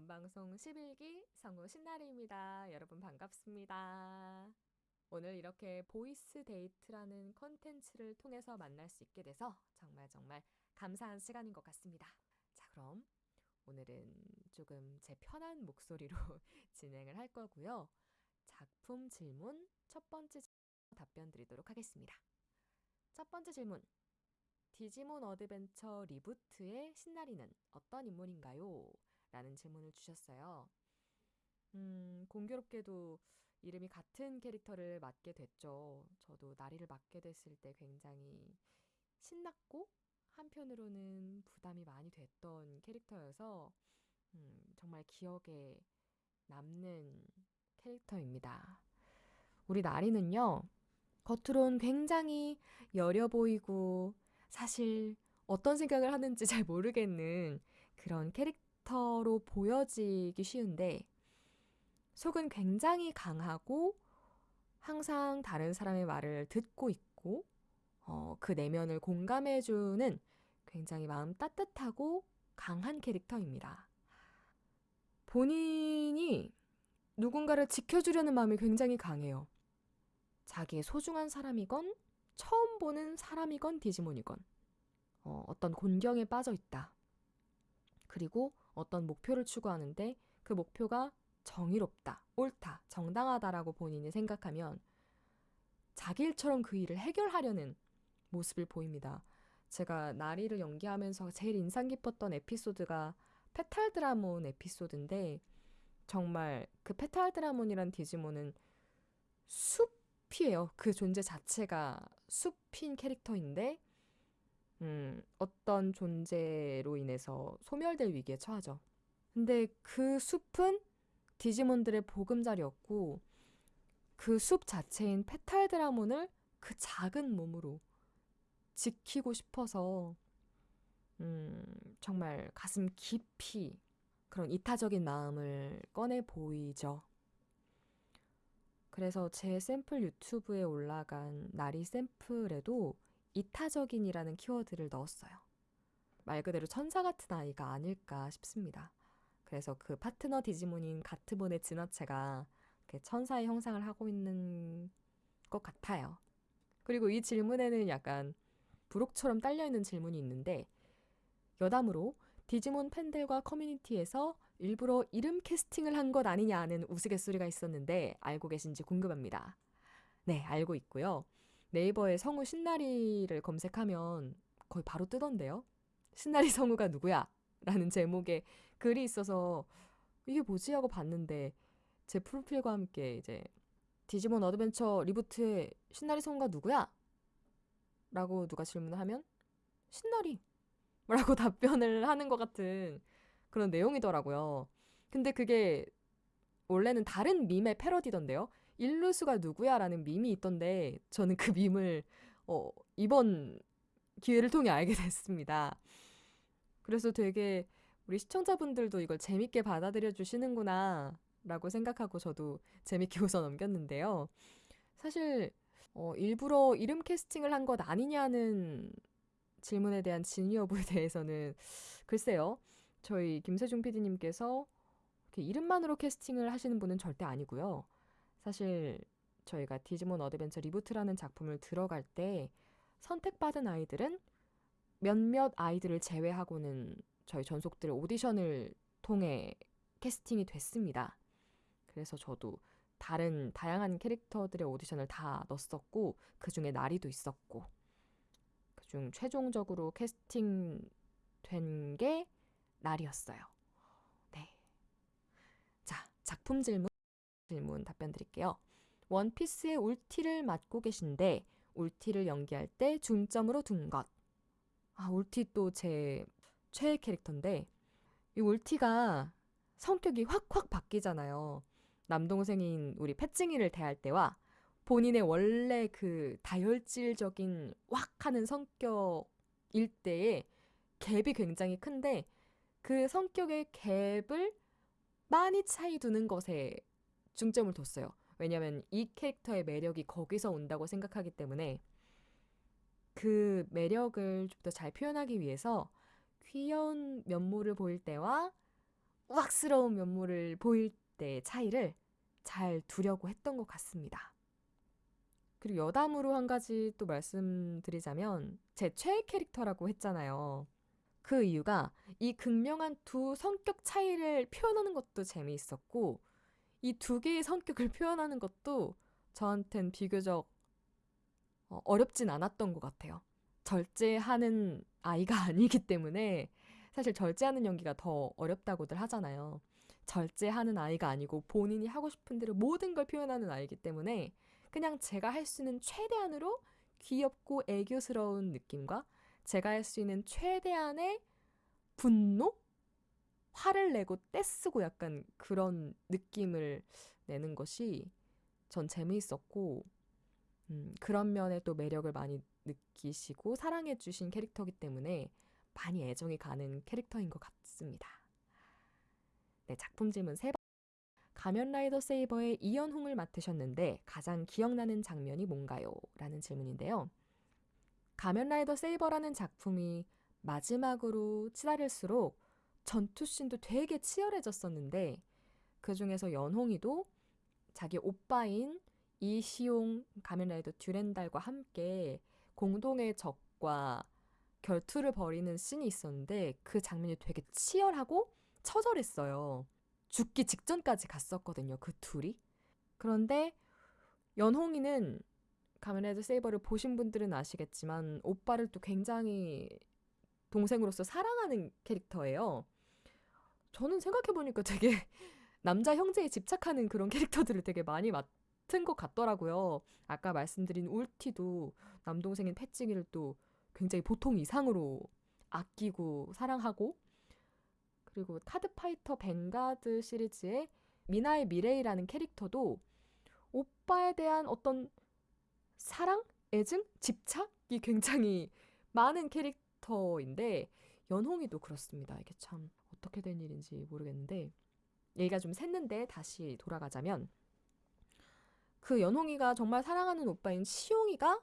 원방송 11기 성우 신나리입니다. 여러분 반갑습니다. 오늘 이렇게 voice 데이트라는 컨텐츠를 통해서 만날 수 있게 돼서 정말 정말 감사한 시간인 것 같습니다. 자, 그럼 오늘은 조금 제 편한 목소리로 진행을 할 거고요. 작품 질문 첫 번째 답변 드리도록 하겠습니다. 첫 번째 질문. 디지몬 어드벤처 리부트의 신나리는 어떤 인물인가요? 라는 질문을 주셨어요. 음, 공교롭게도 이름이 같은 캐릭터를 맡게 됐죠. 저도 나리를 맡게 됐을 때 굉장히 신났고 한편으로는 부담이 많이 됐던 캐릭터여서 음, 정말 기억에 남는 캐릭터입니다. 우리 나리는요, 겉으론 굉장히 여려 보이고 사실 어떤 생각을 하는지 잘 모르겠는 그런 캐릭터 로 보여지기 쉬운데 속은 굉장히 강하고 항상 다른 사람의 말을 듣고 있고 어, 그 내면을 공감해주는 굉장히 마음 따뜻하고 강한 캐릭터입니다. 본인이 누군가를 지켜주려는 마음이 굉장히 강해요. 자기의 소중한 사람이건 처음 보는 사람이건 디지몬이건 어, 어떤 곤경에 빠져 있다. 그리고 어떤 목표를 추구하는데 그 목표가 정의롭다, 옳다, 정당하다라고 본인이 생각하면 자기 일처럼 그 일을 해결하려는 모습을 보입니다. 제가 나리를 연기하면서 제일 인상 깊었던 에피소드가 페탈드라몬 에피소드인데 정말 그 페탈드라몬이란 디지몬은 숲이에요. 그 존재 자체가 숲인 캐릭터인데 음, 어떤 존재로 인해서 소멸될 위기에 처하죠. 근데 그 숲은 디지몬들의 보금자리였고 그 숲 자체인 페탈드라몬을 그 작은 몸으로 지키고 싶어서 음, 정말 가슴 깊이 그런 이타적인 마음을 꺼내 보이죠. 그래서 제 샘플 유튜브에 올라간 나리 샘플에도 이타적인이라는 키워드를 넣었어요. 말 그대로 천사 같은 아이가 아닐까 싶습니다. 그래서 그 파트너 디지몬인 가트본의 진화체가 천사의 형상을 하고 있는 것 같아요. 그리고 이 질문에는 약간 부록처럼 딸려있는 질문이 있는데 여담으로 디지몬 팬들과 커뮤니티에서 일부러 이름 캐스팅을 한 것 아니냐는 우스갯소리가 있었는데 알고 계신지 궁금합니다. 네, 알고 있고요. 네이버에 성우 신나리를 검색하면 거의 바로 뜨던데요. 신나리 성우가 누구야? 라는 제목의 글이 있어서 이게 뭐지 하고 봤는데 제 프로필과 함께 이제 디지몬 어드벤처 리부트의 신나리 성우가 누구야? 라고 누가 질문을 하면 신나리 라고 답변을 하는 것 같은 그런 내용이더라고요. 근데 그게 원래는 다른 밈의 패러디던데요. 일루수가 누구야? 라는 밈이 있던데 저는 그 밈을 어, 이번 기회를 통해 알게 됐습니다. 그래서 되게 우리 시청자분들도 이걸 재밌게 받아들여 주시는구나 라고 생각하고 저도 재밌게 웃어 넘겼는데요. 사실 어, 일부러 이름 캐스팅을 한 것 아니냐는 질문에 대한 진위 여부에 대해서는 글쎄요. 저희 김세중 PD님께서 이름만으로 캐스팅을 하시는 분은 절대 아니고요. 사실 저희가 디지몬 어드벤처 리부트라는 작품을 들어갈 때 선택받은 아이들은 몇몇 아이들을 제외하고는 저희 전속들 오디션을 통해 캐스팅이 됐습니다. 그래서 저도 다른 다양한 캐릭터들의 오디션을 다 넣었었고 그 중에 나리도 있었고 그 중 최종적으로 캐스팅 된 게 나리였어요. 네. 자, 작품 질문 질문 답변 드릴게요. 원피스의 울티를 맡고 계신데 울티를 연기할 때 중점으로 둔 것. 아, 울티 또 제 최애 캐릭터인데 이 울티가 성격이 확확 바뀌잖아요. 남동생인 우리 패찡이를 대할 때와 본인의 원래 그 다혈질적인 확 하는 성격일 때의 갭이 굉장히 큰데 그 성격의 갭을 많이 차이 두는 것에 중점을 뒀어요. 왜냐면 이 캐릭터의 매력이 거기서 온다고 생각하기 때문에 그 매력을 좀 더 잘 표현하기 위해서 귀여운 면모를 보일 때와 우악스러운 면모를 보일 때의 차이를 잘 두려고 했던 것 같습니다. 그리고 여담으로 한 가지 또 말씀드리자면 제 최애 캐릭터라고 했잖아요. 그 이유가 이 극명한 두 성격 차이를 표현하는 것도 재미있었고 이 두 개의 성격을 표현하는 것도 저한텐 비교적 어, 어렵진 않았던 것 같아요. 절제하는 아이가 아니기 때문에 사실 절제하는 연기가 더 어렵다고들 하잖아요. 절제하는 아이가 아니고 본인이 하고 싶은 대로 모든 걸 표현하는 아이기 때문에 그냥 제가 할 수 있는 최대한으로 귀엽고 애교스러운 느낌과 제가 할 수 있는 최대한의 분노? 화를 내고 떼쓰고 약간 그런 느낌을 내는 것이 전 재미있었고, 음, 그런 면에 또 매력을 많이 느끼시고 사랑해주신 캐릭터이기 때문에 많이 애정이 가는 캐릭터인 것 같습니다. 네, 작품 질문 세 번. 가면라이더 세이버의 이연홍을 맡으셨는데 가장 기억나는 장면이 뭔가요? 라는 질문인데요. 가면라이더 세이버라는 작품이 마지막으로 치달을수록 전투씬도 되게 치열해졌었는데 그 중에서 연홍이도 자기 오빠인 이시용 가면라이더 듀렌달과 함께 공동의 적과 결투를 벌이는 씬이 있었는데 그 장면이 되게 치열하고 처절했어요. 죽기 직전까지 갔었거든요. 그 둘이. 그런데 연홍이는 가면라이더 세이버를 보신 분들은 아시겠지만 오빠를 또 굉장히 동생으로서 사랑하는 캐릭터예요. 저는 생각해보니까 되게 남자 형제에 집착하는 그런 캐릭터들을 되게 많이 맡은 것 같더라고요. 아까 말씀드린 울티도 남동생인 패찌기를 또 굉장히 보통 이상으로 아끼고 사랑하고 그리고 카드파이터 뱅가드 시리즈의 미나의 미레이라는 캐릭터도 오빠에 대한 어떤 사랑, 애증, 집착이 굉장히 많은 캐릭터 인데 연홍이도 그렇습니다. 이게 참 어떻게 된 일인지 모르겠는데 얘기가 좀 샜는데 다시 돌아가자면 그 연홍이가 정말 사랑하는 오빠인 시용이가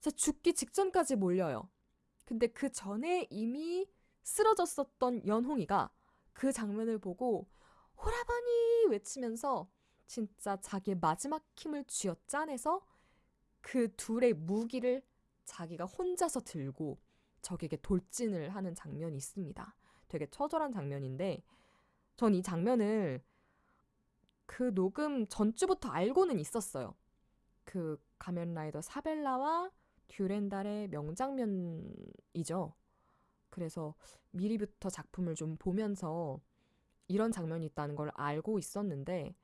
진짜 죽기 직전까지 몰려요. 근데 그 전에 이미 쓰러졌었던 연홍이가 그 장면을 보고 호라버니 외치면서 진짜 자기의 마지막 힘을 쥐어짜내서 그 둘의 무기를 자기가 혼자서 들고 적에게 돌진을 하는 장면이 있습니다. 되게 처절한 장면인데 전 이 장면을 그 녹음 전주부터 알고는 있었어요. 그 가면라이더 사벨라와 듀렌달의 명장면이죠. 그래서 미리부터 작품을 좀 보면서 이런 장면이 있다는 걸 알고 있었는데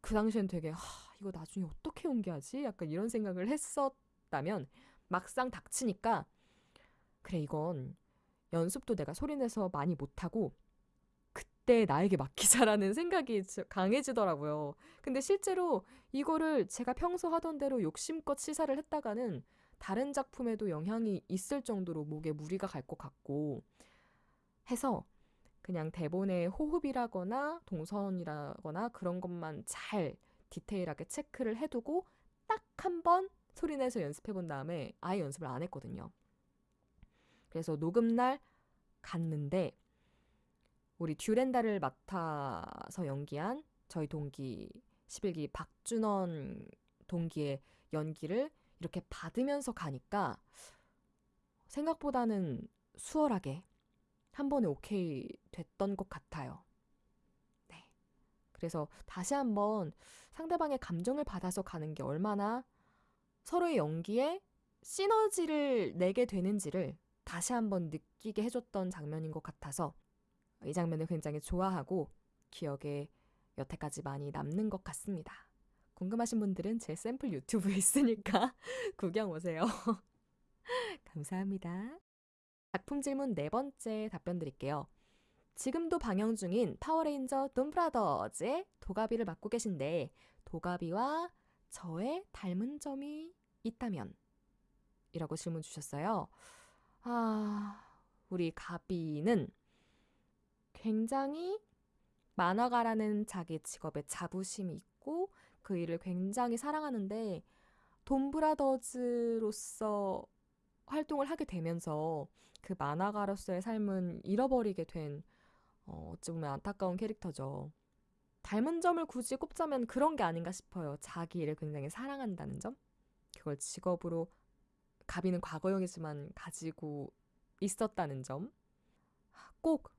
그 당시엔 되게 하, 이거 나중에 어떻게 연기하지? 약간 이런 생각을 했었다면 막상 닥치니까 그래 이건 연습도 내가 소리내서 많이 못하고 그때 나에게 맡기자라는 생각이 강해지더라고요. 근데 실제로 이거를 제가 평소 하던 대로 욕심껏 시사를 했다가는 다른 작품에도 영향이 있을 정도로 목에 무리가 갈 것 같고 해서 그냥 대본의 호흡이라거나 동선이라거나 그런 것만 잘 디테일하게 체크를 해두고 딱 한 번 소리내서 연습해 본 다음에 아예 연습을 안 했거든요. 그래서 녹음날 갔는데 우리 듀렌다를 맡아서 연기한 저희 동기 11기 박준원 동기의 연기를 이렇게 받으면서 가니까 생각보다는 수월하게 한 번에 오케이 됐던 것 같아요. 네. 그래서 다시 한번 상대방의 감정을 받아서 가는 게 얼마나 서로의 연기에 시너지를 내게 되는지를 다시 한번 느끼게 해줬던 장면인 것 같아서 이 장면을 굉장히 좋아하고 기억에 여태까지 많이 남는 것 같습니다. 궁금하신 분들은 제 샘플 유튜브에 있으니까 구경 오세요. 감사합니다. 작품 질문 네 번째 답변 드릴게요. 지금도 방영 중인 파워레인저 돈브라더즈의 도가비를 맡고 계신데 도가비와 저의 닮은 점이 있다면? 이라고 질문 주셨어요. 아, 우리 가비는 굉장히 만화가라는 자기 직업에 자부심이 있고 그 일을 굉장히 사랑하는데 돈브라더즈로서 활동을 하게 되면서 그 만화가로서의 삶은 잃어버리게 된 어, 어찌 보면 안타까운 캐릭터죠. 닮은 점을 굳이 꼽자면 그런 게 아닌가 싶어요. 자기 일을 굉장히 사랑한다는 점? 그걸 직업으로 가비는 과거형이지만 가지고 있었다는 점? 꼭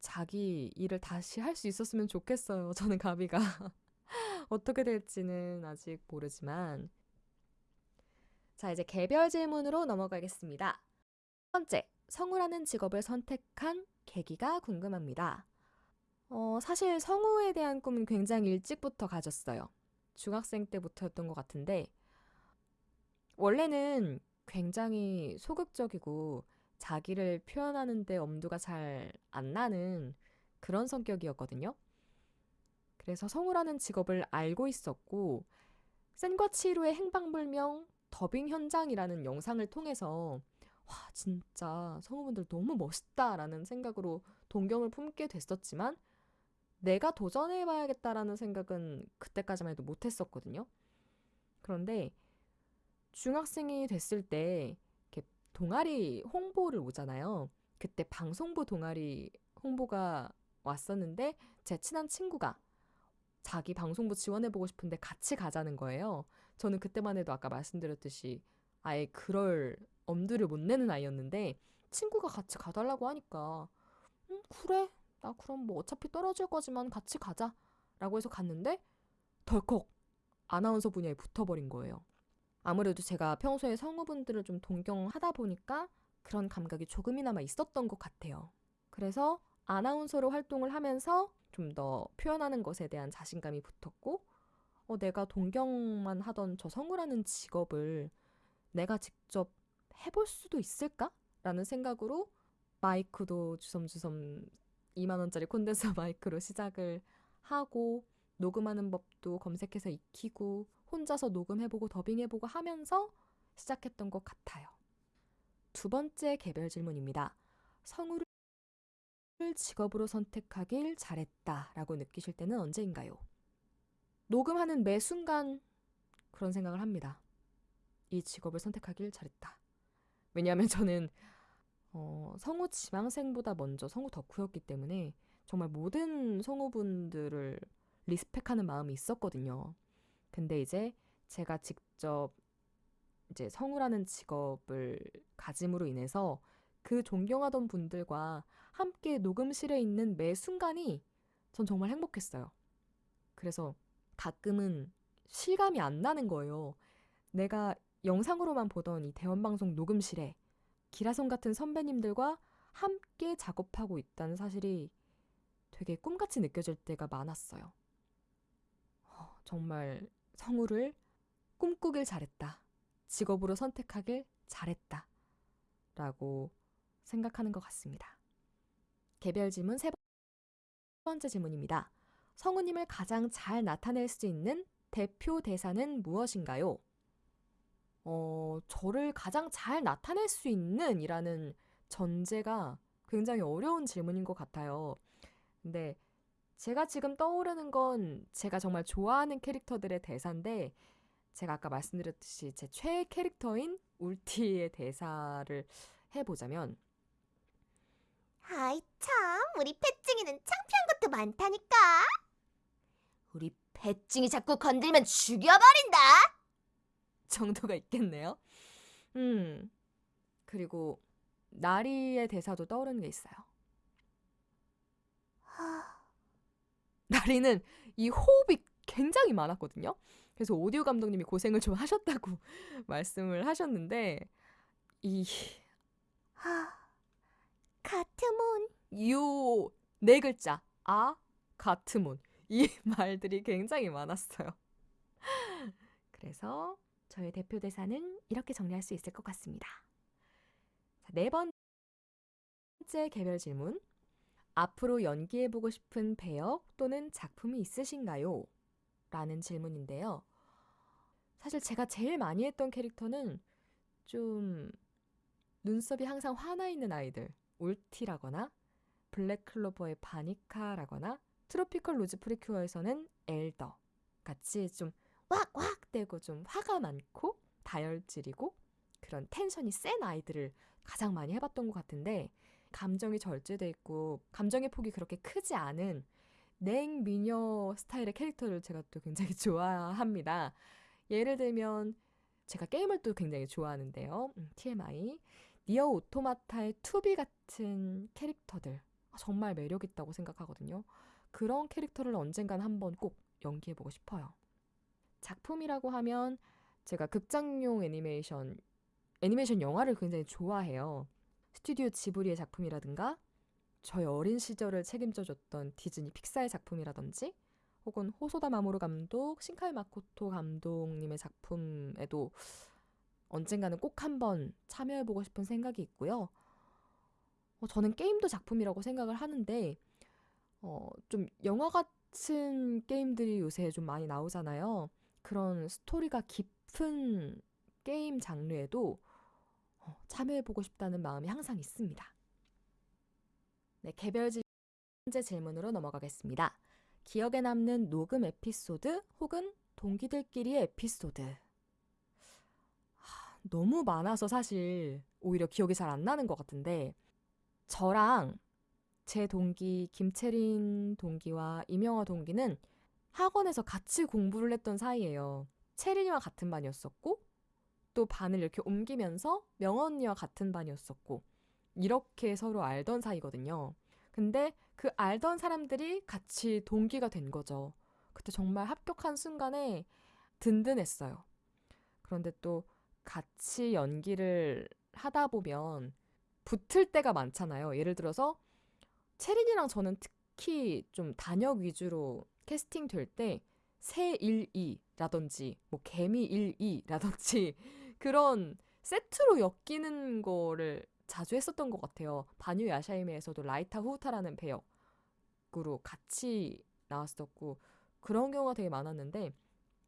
자기 일을 다시 할 수 있었으면 좋겠어요. 저는 가비가. 어떻게 될지는 아직 모르지만. 자, 이제 개별 질문으로 넘어가겠습니다. 첫 번째, 성우라는 직업을 선택한 계기가 궁금합니다. 어, 사실 성우에 대한 꿈은 굉장히 일찍부터 가졌어요. 중학생 때부터였던 것 같은데, 원래는 굉장히 소극적이고 자기를 표현하는데 엄두가 잘 안 나는 그런 성격이었거든요. 그래서 성우라는 직업을 알고 있었고, 센과 치루의 행방불명 더빙 현장이라는 영상을 통해서 와, 진짜 성우분들 너무 멋있다라는 생각으로 동경을 품게 됐었지만, 내가 도전해봐야겠다라는 생각은 그때까지만 해도 못했었거든요. 그런데 중학생이 됐을 때 이렇게 동아리 홍보를 오잖아요. 그때 방송부 동아리 홍보가 왔었는데 제 친한 친구가 자기 방송부 지원해보고 싶은데 같이 가자는 거예요. 저는 그때만 해도 아까 말씀드렸듯이 아예 그럴 엄두를 못 내는 아이였는데 친구가 같이 가달라고 하니까 음, 그래 나 그럼 뭐 어차피 떨어질 거지만 같이 가자 라고 해서 갔는데 덜컥 아나운서 분야에 붙어버린 거예요. 아무래도 제가 평소에 성우분들을 좀 동경하다 보니까 그런 감각이 조금이나마 있었던 것 같아요. 그래서 아나운서로 활동을 하면서 좀 더 표현하는 것에 대한 자신감이 붙었고, 어, 내가 동경만 하던 저 성우라는 직업을 내가 직접 해볼 수도 있을까? 라는 생각으로 마이크도 주섬주섬 2만원짜리 콘덴서 마이크로 시작을 하고, 녹음하는 법도 검색해서 익히고, 혼자서 녹음해보고 더빙해보고 하면서 시작했던 것 같아요. 두 번째 개별 질문입니다. 성우를 직업으로 선택하길 잘했다 라고 느끼실 때는 언제인가요? 녹음하는 매 순간 그런 생각을 합니다. 이 직업을 선택하길 잘했다. 왜냐하면 저는 어, 성우 지망생보다 먼저 성우 덕후였기 때문에 정말 모든 성우분들을 리스펙하는 마음이 있었거든요. 근데 이제 제가 직접 이제 성우라는 직업을 가짐으로 인해서 그 존경하던 분들과 함께 녹음실에 있는 매 순간이 전 정말 행복했어요. 그래서 가끔은 실감이 안 나는 거예요. 내가 영상으로만 보던 이 대원방송 녹음실에 기라성 같은 선배님들과 함께 작업하고 있다는 사실이 되게 꿈같이 느껴질 때가 많았어요. 어, 정말 성우를 꿈꾸길 잘했다. 직업으로 선택하길 잘했다. 라고 생각하는 것 같습니다. 개별 질문 세 번째 질문입니다. 성우님을 가장 잘 나타낼 수 있는 대표 대사는 무엇인가요? 어, 저를 가장 잘 나타낼 수 있는 이라는 전제가 굉장히 어려운 질문인 것 같아요. 근데 제가 지금 떠오르는 건 제가 정말 좋아하는 캐릭터들의 대사인데 제가 아까 말씀드렸듯이 제 최애 캐릭터인 울티의 대사를 해보자면 아이 참 우리 패찡이는 창피한 것도 많다니까 우리 패찡이 자꾸 건들면 죽여버린다 정도가 있겠네요. 음, 그리고 나리의 대사도 떠오르는 게 있어요. 나리는 이 호흡이 굉장히 많았거든요. 그래서 오디오 감독님이 고생을 좀 하셨다고 말씀을 하셨는데 이 하... 가트몬 요 네 글자 아 가트몬 이 말들이 굉장히 많았어요. 그래서 저의 대표 대사는 이렇게 정리할 수 있을 것 같습니다. 자, 네 번째 개별 질문. 앞으로 연기해보고 싶은 배역 또는 작품이 있으신가요? 라는 질문인데요. 사실 제가 제일 많이 했던 캐릭터는 좀 눈썹이 항상 화나 있는 아이들, 울티라거나 블랙클로버의 바니카라거나 트로피컬 루즈 프리큐어에서는 엘더 같이 좀 왁왁 대고 좀 화가 많고 다혈질이고 그런 텐션이 센 아이들을 가장 많이 해봤던 것 같은데 감정이 절제돼 있고 감정의 폭이 그렇게 크지 않은 냉 미녀 스타일의 캐릭터를 제가 또 굉장히 좋아합니다. 예를 들면 제가 게임을 또 굉장히 좋아하는데요. 음, TMI. 니어 오토마타의 투비 같은 캐릭터들 아, 정말 매력 있다고 생각하거든요. 그런 캐릭터를 언젠간 한번 꼭 연기해보고 싶어요. 작품이라고 하면 제가 극장용 애니메이션 애니메이션 영화를 굉장히 좋아해요. 스튜디오 지브리의 작품이라든가 저희 어린 시절을 책임져줬던 디즈니 픽사의 작품이라든지 혹은 호소다 마모루 감독, 신카이 마코토 감독님의 작품에도 언젠가는 꼭 한번 참여해보고 싶은 생각이 있고요. 어, 저는 게임도 작품이라고 생각을 하는데 어, 좀 영화 같은 게임들이 요새 좀 많이 나오잖아요. 그런 스토리가 깊은 게임 장르에도 어, 참여해보고 싶다는 마음이 항상 있습니다. 네, 개별 질- 문제 질문으로 넘어가겠습니다. 기억에 남는 녹음 에피소드 혹은 동기들끼리의 에피소드. 하, 너무 많아서 사실 오히려 기억이 잘 안 나는 것 같은데 저랑 제 동기 김채린 동기와 이명화 동기는 학원에서 같이 공부를 했던 사이예요. 채린이와 같은 반이었었고 또 반을 이렇게 옮기면서 명언 언니와 같은 반이었었고 이렇게 서로 알던 사이거든요. 근데 그 알던 사람들이 같이 동기가 된 거죠. 그때 정말 합격한 순간에 든든했어요. 그런데 또 같이 연기를 하다 보면 붙을 때가 많잖아요. 예를 들어서 채린이랑 저는 특히 좀 단역 위주로 캐스팅 될 때 새일이라든지 뭐 개미 일이라든지 그런 세트로 엮이는 거를 자주 했었던 것 같아요. 바뉴 야샤이메에서도 라이타 후타라는 배역으로 같이 나왔었고 그런 경우가 되게 많았는데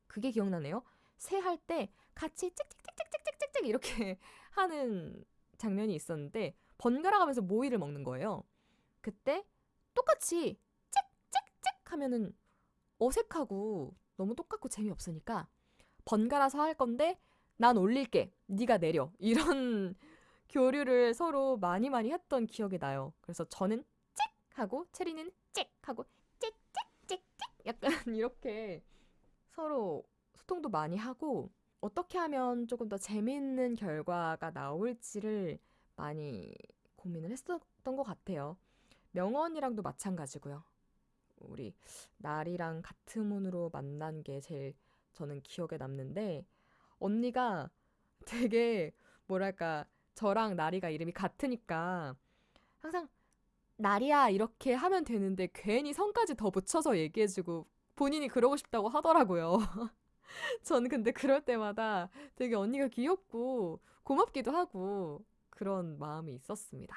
그게 기억나네요. 새 할 때 같이 찍찍찍찍찍찍찍 이렇게 하는 장면이 있었는데 번갈아 가면서 모이를 먹는 거예요. 그때 똑같이 찍찍찍 하면은 어색하고 너무 똑같고 재미없으니까 번갈아서 할 건데 난 올릴게. 네가 내려. 이런 교류를 서로 많이 많이 했던 기억이 나요. 그래서 저는 찍 하고 체리는 찍 하고 찍찍찍찍 약간 이렇게 서로 소통도 많이 하고 어떻게 하면 조금 더 재미있는 결과가 나올지를 많이 고민을 했었던 것 같아요. 명언이랑도 마찬가지고요. 우리 날이랑 같은 문으로 만난 게 제일 저는 기억에 남는데 언니가 되게 뭐랄까 저랑 나리가 이름이 같으니까 항상 나리야 이렇게 하면 되는데 괜히 성까지 더 붙여서 얘기해주고 본인이 그러고 싶다고 하더라고요. 저는 근데 그럴 때마다 되게 언니가 귀엽고 고맙기도 하고 그런 마음이 있었습니다.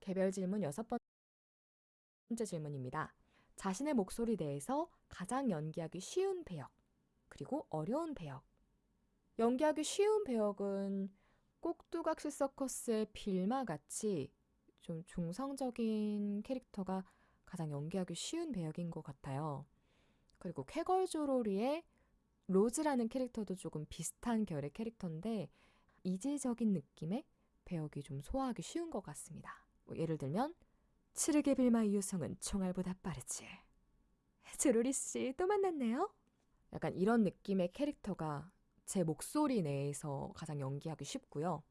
개별 질문 여섯 번째 질문입니다. 자신의 목소리 내에서 가장 연기하기 쉬운 배역, 그리고 어려운 배역. 연기하기 쉬운 배역은 꼭두각시 서커스의 빌마 같이 좀 중성적인 캐릭터가 가장 연기하기 쉬운 배역인 것 같아요. 그리고 쾌걸조로리의 로즈라는 캐릭터도 조금 비슷한 결의 캐릭터인데 이질적인 느낌의 배역이 좀 소화하기 쉬운 것 같습니다. 뭐 예를 들면 칠흑의 빌마 이유성은 총알보다 빠르지. 조로리 씨 또 만났네요. 약간 이런 느낌의 캐릭터가 제 목소리 내에서 가장 연기하기 쉽고요.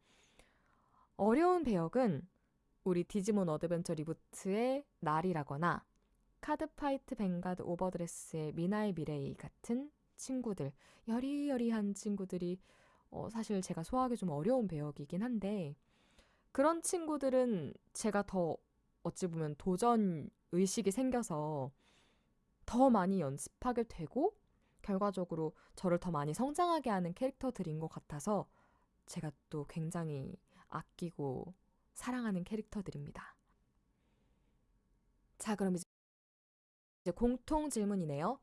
어려운 배역은 우리 디지몬 어드벤처 리부트의 나리라거나 카드파이트 뱅가드 오버드레스의 미나의 미레이 같은 친구들, 여리여리한 친구들이 어, 사실 제가 소화하기 좀 어려운 배역이긴 한데 그런 친구들은 제가 더 어찌 보면 도전 의식이 생겨서 더 많이 연습하게 되고 결과적으로 저를 더 많이 성장하게 하는 캐릭터들인 것 같아서 제가 또 굉장히 아끼고 사랑하는 캐릭터들입니다. 자, 그럼 이제 공통 질문이네요.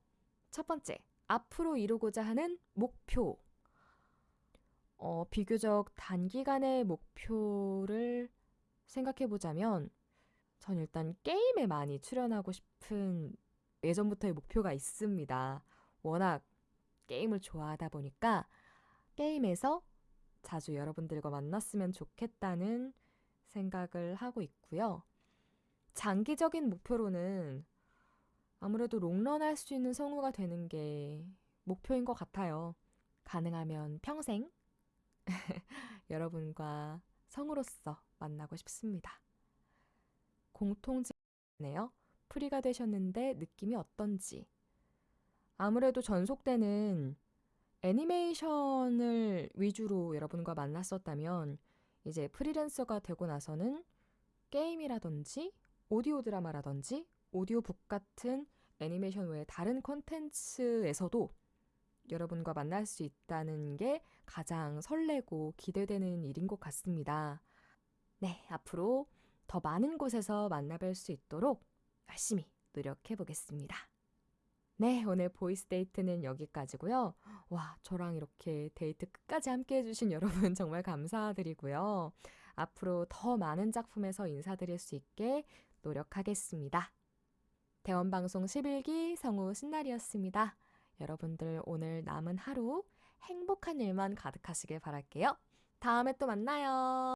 첫 번째, 앞으로 이루고자 하는 목표. 어, 비교적 단기간의 목표를 생각해 보자면, 전 일단 게임에 많이 출연하고 싶은 예전부터의 목표가 있습니다. 워낙 게임을 좋아하다 보니까 게임에서 자주 여러분들과 만났으면 좋겠다는 생각을 하고 있고요. 장기적인 목표로는 아무래도 롱런 할 수 있는 성우가 되는 게 목표인 것 같아요. 가능하면 평생 여러분과 성우로서 만나고 싶습니다. 공통점이네요. 프리가 되셨는데 느낌이 어떤지. 아무래도 전속 때는 애니메이션을 위주로 여러분과 만났었다면 이제 프리랜서가 되고 나서는 게임이라든지 오디오 드라마라든지 오디오북 같은 애니메이션 외에 다른 콘텐츠에서도 여러분과 만날 수 있다는 게 가장 설레고 기대되는 일인 것 같습니다. 네, 앞으로 더 많은 곳에서 만나뵐 수 있도록 열심히 노력해 보겠습니다. 네, 오늘 voice 데이트는 여기까지고요. 와, 저랑 이렇게 데이트 끝까지 함께 해주신 여러분 정말 감사드리고요. 앞으로 더 많은 작품에서 인사드릴 수 있게 노력하겠습니다. 대원방송 11기 성우 신나리였습니다. 여러분들 오늘 남은 하루 행복한 일만 가득하시길 바랄게요. 다음에 또 만나요.